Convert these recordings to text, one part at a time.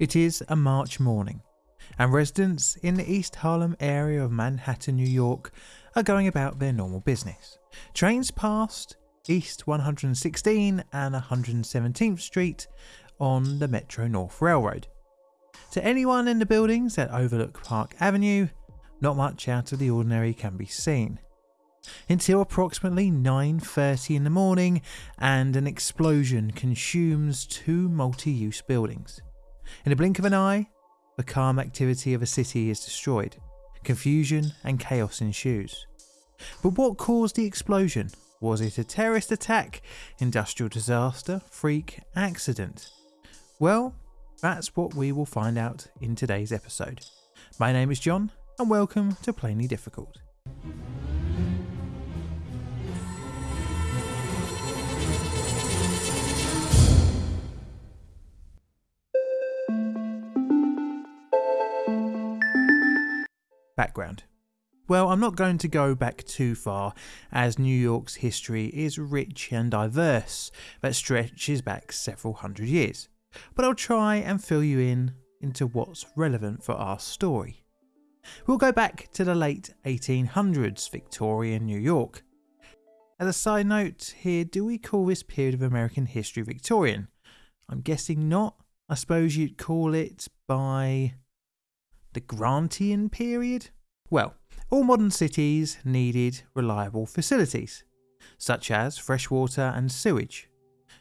It is a March morning, and residents in the East Harlem area of Manhattan, New York, are going about their normal business. Trains passed East 116 and 117th Street on the Metro North Railroad. To anyone in the buildings that overlook Park Avenue, not much out of the ordinary can be seen. Until approximately 9.30 in the morning and an explosion consumes two multi-use buildings. In a blink of an eye, the calm activity of a city is destroyed. Confusion and chaos ensues. But what caused the explosion? Was it a terrorist attack, industrial disaster, freak, accident? Well, that's what we will find out in today's episode. My name is John, and welcome to Plainly Difficult. Background well, I'm not going to go back too far, as New York's history is rich and diverse that stretches back several hundred years, but I'll try and fill you in into what's relevant for our story. We'll go back to the late 1800s Victorian New York. As a side note here, do we call this period of American history Victorian? I'm guessing not. I suppose you'd call it by the Grantian period? Well, all modern cities needed reliable facilities, such as fresh water and sewage.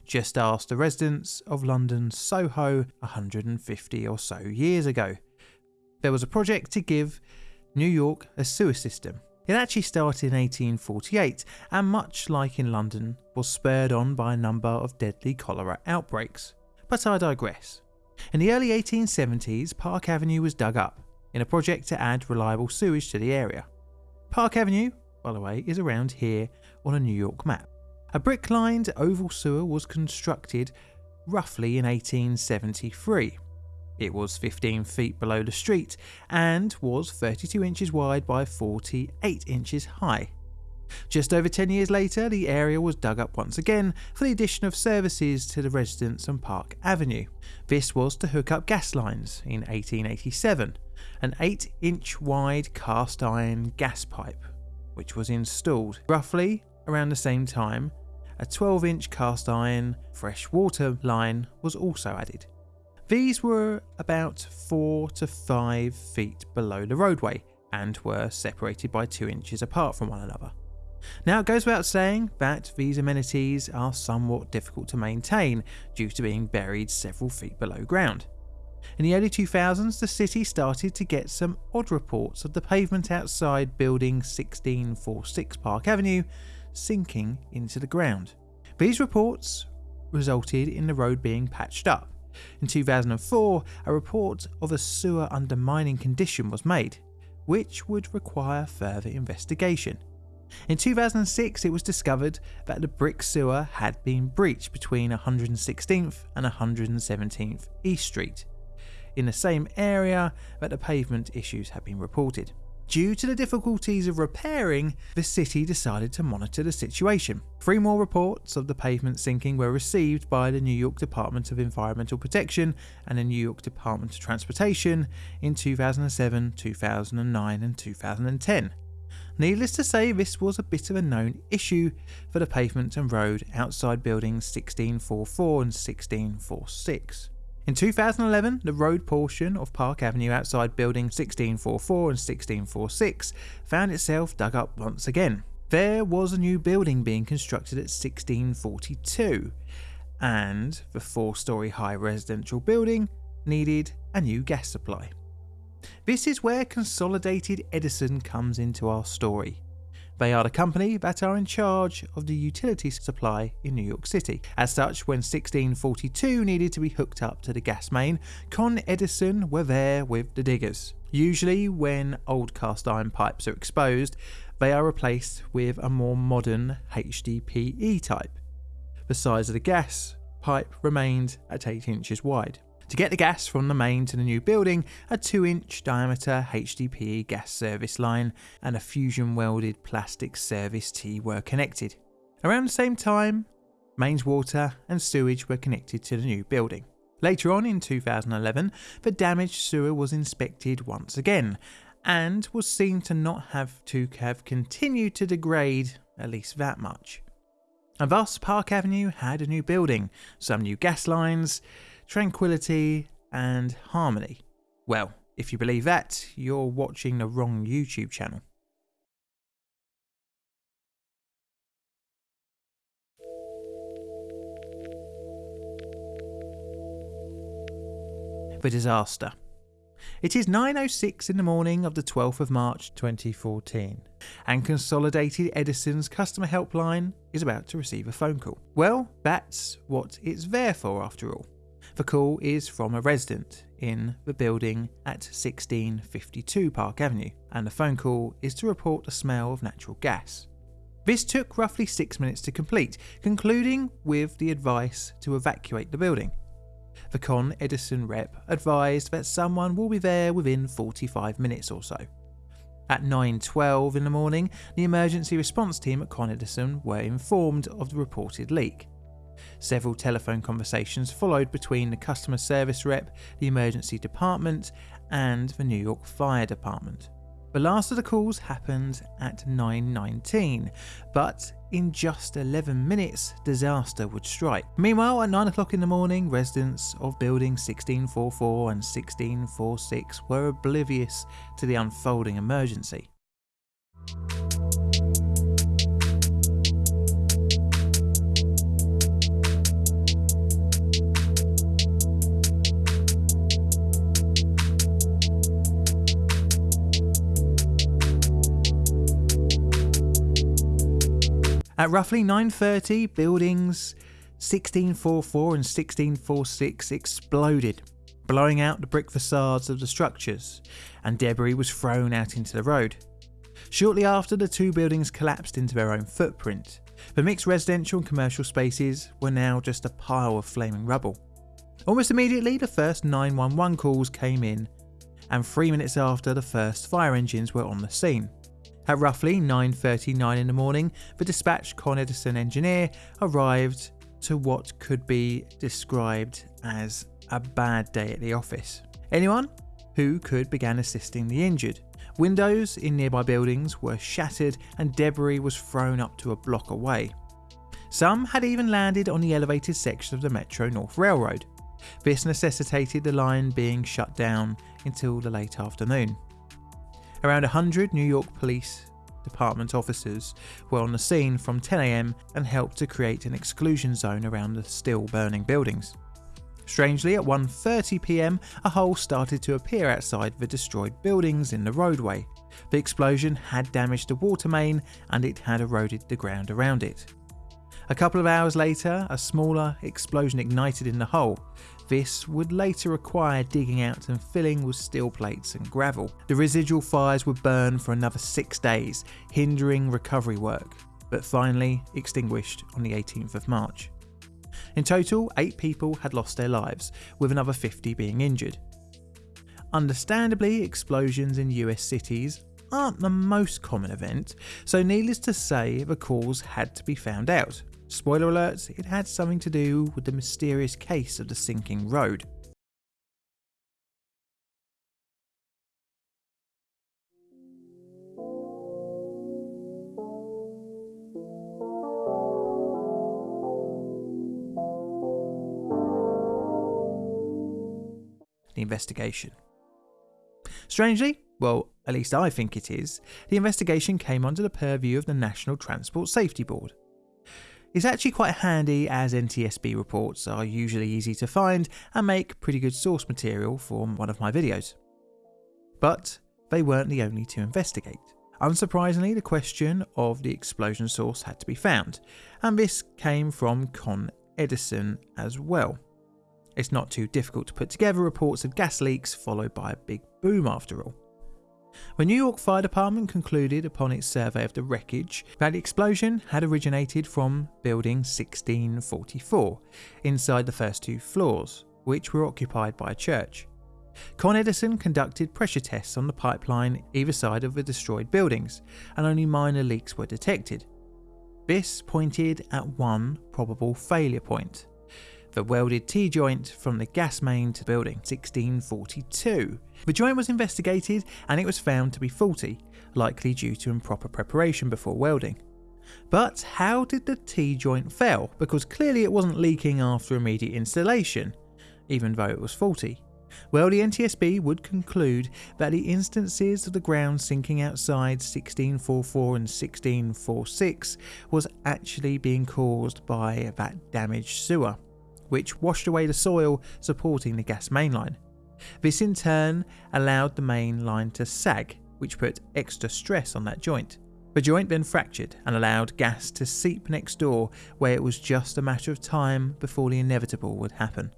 Just ask the residents of London's Soho 150 or so years ago. There was a project to give New York a sewer system. It actually started in 1848 and much like in London was spurred on by a number of deadly cholera outbreaks. But I digress. In the early 1870s Park Avenue was dug up in a project to add reliable sewage to the area. Park Avenue, by the way, is around here on a New York map. A brick lined oval sewer was constructed roughly in 1873. It was 15 feet below the street and was 32 inches wide by 48 inches high. Just over 10 years later, the area was dug up once again for the addition of services to the residents on Park Avenue. This was to hook up gas lines in 1887, an 8 inch wide cast iron gas pipe, which was installed roughly around the same time. A 12 inch cast iron fresh water line was also added. These were about 4 to 5 feet below the roadway and were separated by 2 inches apart from one another. Now it goes without saying that these amenities are somewhat difficult to maintain due to being buried several feet below ground. In the early 2000s, the city started to get some odd reports of the pavement outside building 1646 Park Avenue sinking into the ground. These reports resulted in the road being patched up. In 2004, a report of a sewer undermining condition was made, which would require further investigation. In 2006, it was discovered that the brick sewer had been breached between 116th and 117th East Street, in the same area that the pavement issues had been reported. Due to the difficulties of repairing, the city decided to monitor the situation. Three more reports of the pavement sinking were received by the New York Department of Environmental Protection and the New York Department of Transportation in 2007, 2009 and 2010. Needless to say, this was a bit of a known issue for the pavement and road outside buildings 1644 and 1646. In 2011, the road portion of Park Avenue outside building 1644 and 1646 found itself dug up once again. There was a new building being constructed at 1642, and the four story high residential building needed a new gas supply. This is where Consolidated Edison comes into our story. They are the company that are in charge of the utility supply in New York City. As such, when 1642 needed to be hooked up to the gas main, Con Edison were there with the diggers. Usually, when old cast iron pipes are exposed, they are replaced with a more modern HDPE type. The size of the gas pipe remained at 8 inches wide. To get the gas from the main to the new building, a 2 inch diameter HDPE gas service line and a fusion welded plastic service T were connected. Around the same time, mains water and sewage were connected to the new building. Later on in 2011, the damaged sewer was inspected once again and was seen to not have to have continued to degrade at least that much. And thus, Park Avenue had a new building, some new gas lines, tranquility, and harmony. Well, if you believe that, you're watching the wrong YouTube channel. The disaster. It is 9.06 in the morning of the 12th of March 2014, and Consolidated Edison's customer helpline is about to receive a phone call. Well, that's what it's there for after all. The call is from a resident in the building at 1652 Park Avenue, and the phone call is to report the smell of natural gas. This took roughly six minutes to complete, concluding with the advice to evacuate the building. The Con Edison rep advised that someone will be there within 45 minutes or so. At 9.12 in the morning, the emergency response team at Con Edison were informed of the reported leak. Several telephone conversations followed between the customer service rep, the emergency department, and the New York Fire Department. The last of the calls happened at 9.19, but in just 11 minutes, disaster would strike. Meanwhile, at 9 o'clock in the morning, residents of Building 1644 and 1646 were oblivious to the unfolding emergency. At roughly 9.30, buildings 1644 and 1646 exploded, blowing out the brick facades of the structures, and debris was thrown out into the road. Shortly after, the two buildings collapsed into their own footprint. The mixed residential and commercial spaces were now just a pile of flaming rubble. Almost immediately, the first 911 calls came in, and three minutes after, the first fire engines were on the scene. At roughly 9.39 in the morning, the dispatched Con Edison engineer arrived to what could be described as a bad day at the office. Anyone who could began assisting the injured. Windows in nearby buildings were shattered and debris was thrown up to a block away. Some had even landed on the elevated section of the Metro North Railroad. This necessitated the line being shut down until the late afternoon. Around 100 New York Police Department officers were on the scene from 10am and helped to create an exclusion zone around the still burning buildings. Strangely, at 1.30pm, a hole started to appear outside the destroyed buildings in the roadway. The explosion had damaged the water main and it had eroded the ground around it. A couple of hours later, a smaller explosion ignited in the hole, this would later require digging out and filling with steel plates and gravel. The residual fires would burn for another six days, hindering recovery work, but finally extinguished on the 18th of March. In total, eight people had lost their lives, with another 50 being injured. Understandably, explosions in US cities aren't the most common event, so needless to say, the cause had to be found out. Spoiler alert, it had something to do with the mysterious case of the sinking road. The investigation. Strangely, well, at least I think it is, the investigation came under the purview of the National Transport Safety Board. It's actually quite handy as NTSB reports are usually easy to find and make pretty good source material for one of my videos. But they weren't the only to investigate. Unsurprisingly, the question of the explosion source had to be found, and this came from Con Edison as well. It's not too difficult to put together reports of gas leaks followed by a big boom after all. The New York Fire Department concluded upon its survey of the wreckage that the explosion had originated from building 1644, inside the first two floors, which were occupied by a church. Con Edison conducted pressure tests on the pipeline either side of the destroyed buildings, and only minor leaks were detected. This pointed at one probable failure point the welded T-joint from the gas main to building 1642. The joint was investigated and it was found to be faulty, likely due to improper preparation before welding. But how did the T-joint fail? Because clearly it wasn't leaking after immediate installation, even though it was faulty. Well, the NTSB would conclude that the instances of the ground sinking outside 1644 and 1646 was actually being caused by that damaged sewer, which washed away the soil supporting the gas mainline. This in turn allowed the main line to sag, which put extra stress on that joint. The joint then fractured and allowed gas to seep next door, where it was just a matter of time before the inevitable would happen.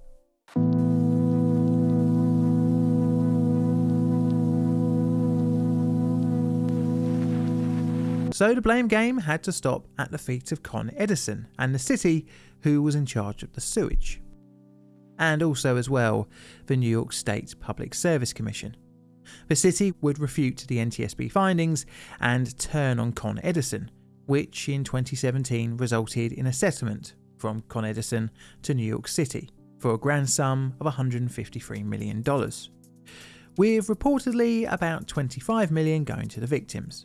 So the blame game had to stop at the feet of Con Edison and the city who was in charge of the sewage. And also as well the New York State Public Service Commission. The city would refute the NTSB findings and turn on Con Edison, which in 2017 resulted in a settlement from Con Edison to New York City for a grand sum of $153 million, with reportedly about 25 million going to the victims.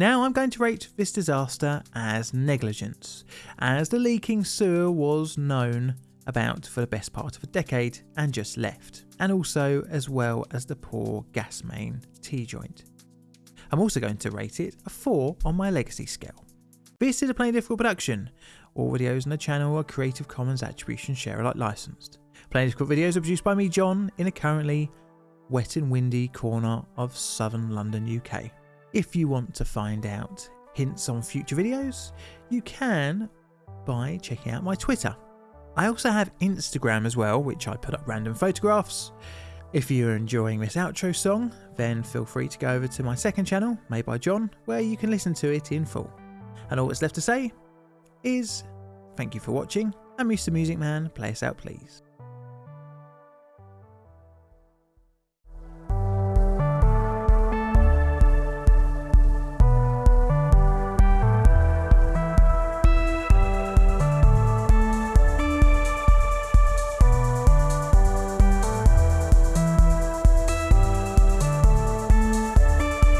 Now I'm going to rate this disaster as negligence, as the leaking sewer was known about for the best part of a decade and just left, and also as well as the poor gas main T-joint. I'm also going to rate it a 4 on my legacy scale. This is a Plainly Difficult production. All videos on the channel are Creative Commons Attribution Share Alike licensed. Plainly Difficult videos are produced by me, John, in a currently wet and windy corner of southern London, UK. If you want to find out hints on future videos, you can by checking out my Twitter. I also have Instagram as well, which I put up random photographs. If you're enjoying this outro song, then feel free to go over to my second channel, Made by John, where you can listen to it in full. And all that's left to say is thank you for watching, and Mr. Music Man, play us out please.